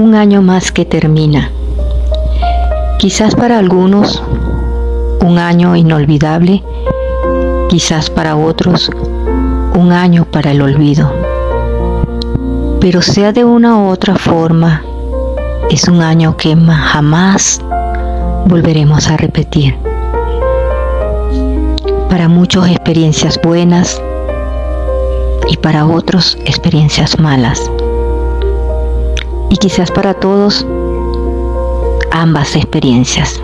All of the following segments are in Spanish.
un año más que termina. Quizás para algunos un año inolvidable, quizás para otros un año para el olvido. Pero sea de una u otra forma, es un año que jamás volveremos a repetir. Para muchos experiencias buenas y para otros experiencias malas. Quizás para todos ambas experiencias.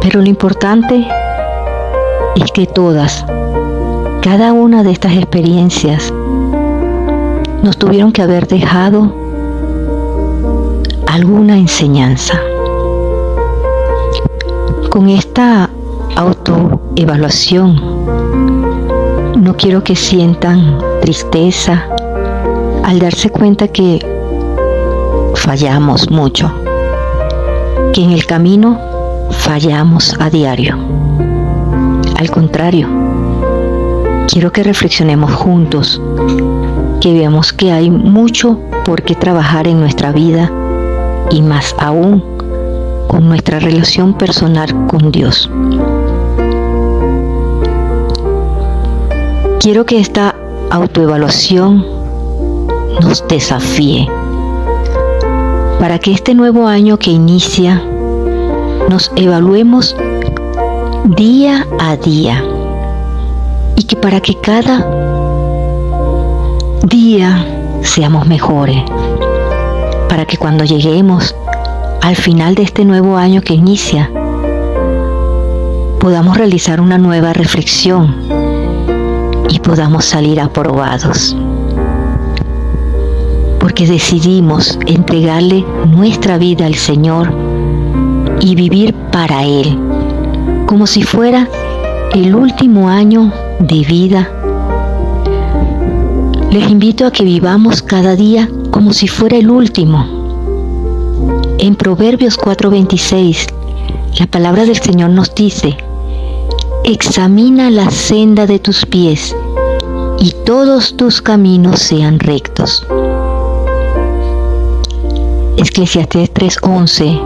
Pero lo importante es que todas, cada una de estas experiencias nos tuvieron que haber dejado alguna enseñanza. Con esta autoevaluación no quiero que sientan tristeza al darse cuenta que fallamos mucho, que en el camino fallamos a diario. Al contrario, quiero que reflexionemos juntos, que veamos que hay mucho por qué trabajar en nuestra vida y más aún con nuestra relación personal con Dios. Quiero que esta autoevaluación nos desafíe para que este nuevo año que inicia nos evaluemos día a día y que para que cada día seamos mejores para que cuando lleguemos al final de este nuevo año que inicia, podamos realizar una nueva reflexión y podamos salir aprobados. Porque decidimos entregarle nuestra vida al Señor y vivir para Él, como si fuera el último año de vida. Les invito a que vivamos cada día como si fuera el último. En Proverbios 4:26, la palabra del Señor nos dice, examina la senda de tus pies y todos tus caminos sean rectos. Eclesiastés 3:11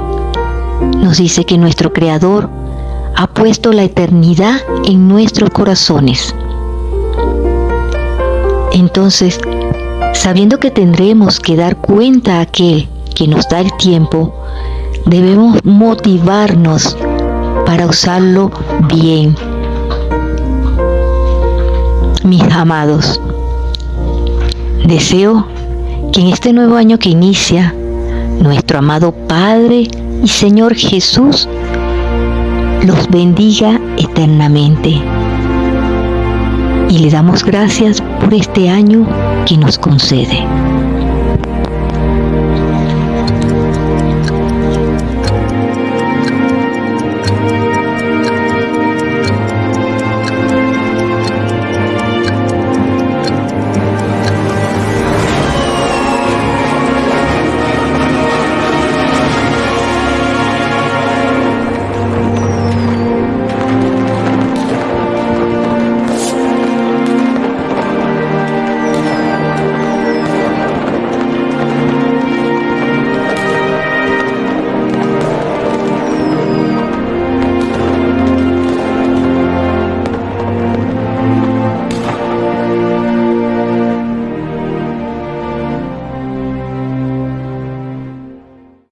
nos dice que nuestro Creador ha puesto la eternidad en nuestros corazones. Entonces, Sabiendo que tendremos que dar cuenta a aquel que nos da el tiempo, debemos motivarnos para usarlo bien. Mis amados, deseo que en este nuevo año que inicia, nuestro amado Padre y Señor Jesús los bendiga eternamente. Y le damos gracias por este año que nos concede.